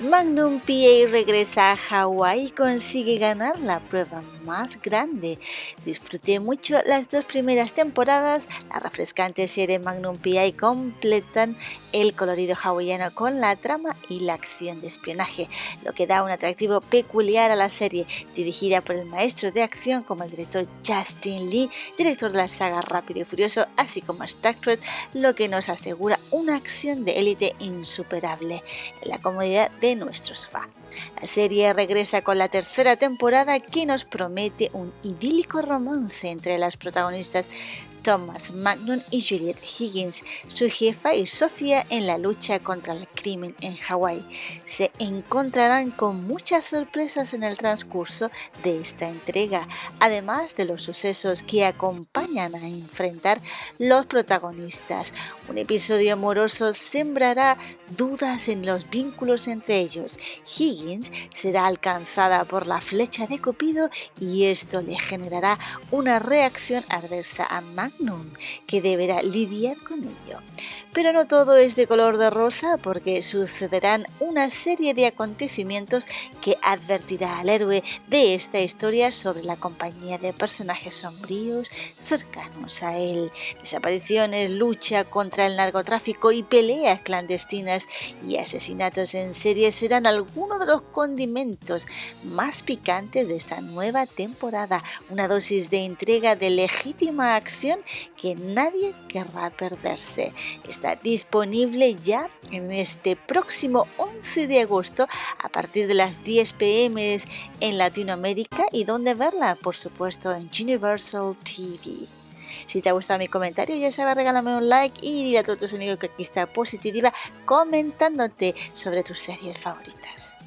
Magnum PA regresa a Hawái y consigue ganar la prueba más grande. Disfruté mucho las dos primeras temporadas. La refrescante serie Magnum PI completan el colorido hawaiano con la trama y la acción de espionaje, lo que da un atractivo peculiar a la serie, dirigida por el maestro de acción como el director Justin Lee, director de la saga Rápido y Furioso, así como Star Trek, lo que nos asegura una acción de élite insuperable en la comodidad de nuestro sofá. La serie regresa con la tercera temporada que nos promete un idílico romance entre las protagonistas Thomas Magnum y Juliet Higgins, su jefa y socia en la lucha contra el crimen en Hawái. Se encontrarán con muchas sorpresas en el transcurso de esta entrega, además de los sucesos que acompañan a enfrentar los protagonistas. Un episodio amoroso sembrará dudas en los vínculos entre ellos. Higgins será alcanzada por la flecha de Cupido y esto le generará una reacción adversa a Magnum que deberá lidiar con ello. Pero no todo es de color de rosa porque sucederán una serie de acontecimientos que advertirá al héroe de esta historia sobre la compañía de personajes sombríos cercanos a él. Desapariciones, lucha contra el narcotráfico y peleas clandestinas y asesinatos en serie serán algunos de los condimentos más picantes de esta nueva temporada. Una dosis de entrega de legítima acción que nadie querrá perderse. Está disponible ya en este próximo 11 de agosto a partir de las 10 pm en Latinoamérica y donde verla, por supuesto, en Universal TV. Si te ha gustado mi comentario, ya sabes, regálame un like y dile a todos tus amigos que aquí está Positiva comentándote sobre tus series favoritas.